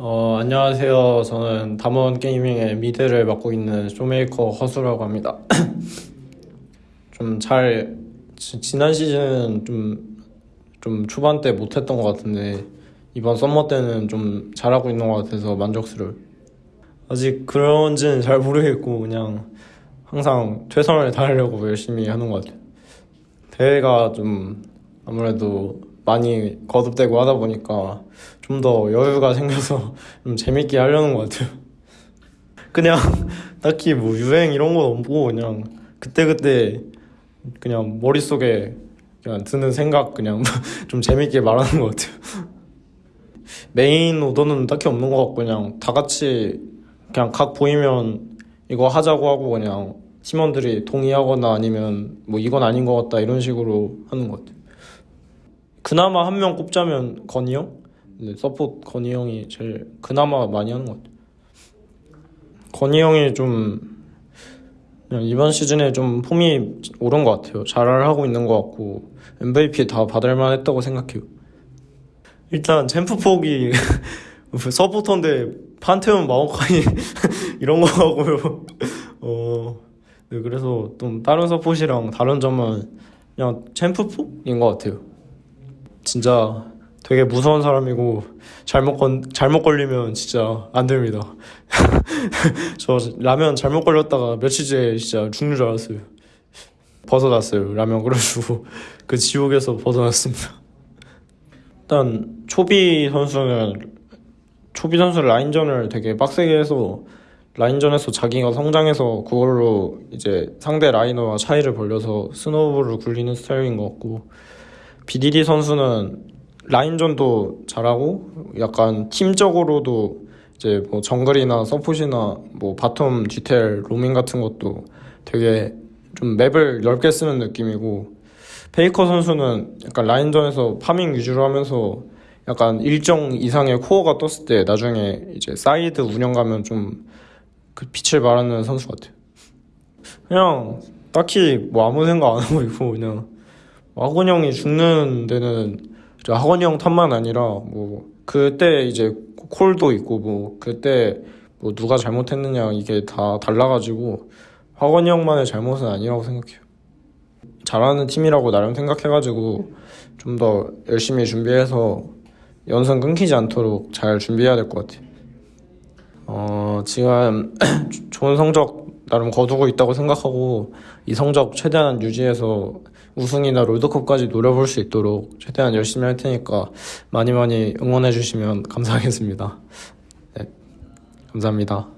어, 안녕하세요. 저는 담원 게이밍의 mid를 맡고 있는 쇼메이커 허수라고 합니다. 좀 잘, 지- 지난 시즌은 좀, 좀 초반 때 못했던 것 같은데, 이번 summer 때는 좀 잘하고 있는 것 같아서 만족스러워요. 아직 그런지는 잘 모르겠고, 그냥 항상 최선을 다하려고 열심히 하는 것 같아요. 대회가 좀 아무래도 많이 거듭되고 하다 보니까 좀 더 여유가 생겨서 좀 재밌게 하려는 것 같아요. 그냥 딱히 뭐 유행 이런 건 없고 그냥 그때그때 그냥 머릿속에 그냥 드는 생각 그냥 좀 재밌게 말하는 것 같아요. 메인 오더는 딱히 없는 것 같고 그냥 다 같이 그냥 각 보이면 이거 하자고 하고 그냥 팀원들이 동의하거나 아니면 뭐 이건 아닌 것 같다 이런 식으로 하는 것 같아요. 그나마 한 명 꼽자면 건이 형? 네, 서포트 건이 형이 제일 그나마 많이 하는 것 같아요. 건이 형이 좀 이번 시즌에 좀 폼이 오른 것 같아요. 잘 하고 있는 것 같고 MVP 다 받을 만 했다고 생각해요. 일단 챔프 폭이 서포터인데 판테온 마오카이 이런 거 하고요. 어, 네, 그래서 좀 다른 서폿이랑 다른 점은 그냥 챔프 폭인 것 같아요. 진짜 되게 무서운 사람이고 잘못 건 잘못 걸리면 진짜 안 됩니다. 저 라면 잘못 걸렸다가 며칠째 진짜 죽는 줄 알았어요. 벗어났어요 라면 그래가지고 그 지옥에서 벗어났습니다. 일단 초비 선수는 초비 선수 라인전을 되게 빡세게 해서 라인전에서 자기가 성장해서 그걸로 이제 상대 liner와 차이를 벌려서 snowball을 굴리는 스타일인 것 같고 BDD 선수는 라인전도 잘하고 약간 팀적으로도 이제 뭐 정글이나 서폿이나 뭐 bottom 디테일 로밍 같은 것도 되게 좀 map을 넓게 쓰는 느낌이고 페이커 선수는 약간 라인전에서 farming 위주로 하면서 약간 일정 이상의 코어가 떴을 때 나중에 이제 사이드 운영 가면 좀 그 빛을 발하는 선수 같아요. 그냥 딱히 뭐 아무 생각 안 하고 있고 그냥 하권이 형이 죽는 데는 저 하권이 형 탓만 아니라 뭐 그때 이제 콜도 있고 뭐 그때 뭐 누가 잘못했느냐 이게 다 달라가지고 학원 형만의 잘못은 아니라고 생각해요. 잘하는 팀이라고 나름 생각해가지고 좀 더 열심히 준비해서 연승 끊기지 않도록 잘 준비해야 될 것 같아요. 어, 지금 좋은 성적 나름 거두고 있다고 생각하고 이 성적 최대한 유지해서 우승이나 롤드컵까지 노려볼 수 있도록 최대한 열심히 할 테니까 많이 많이 응원해 주시면 감사하겠습니다. 네, 감사합니다.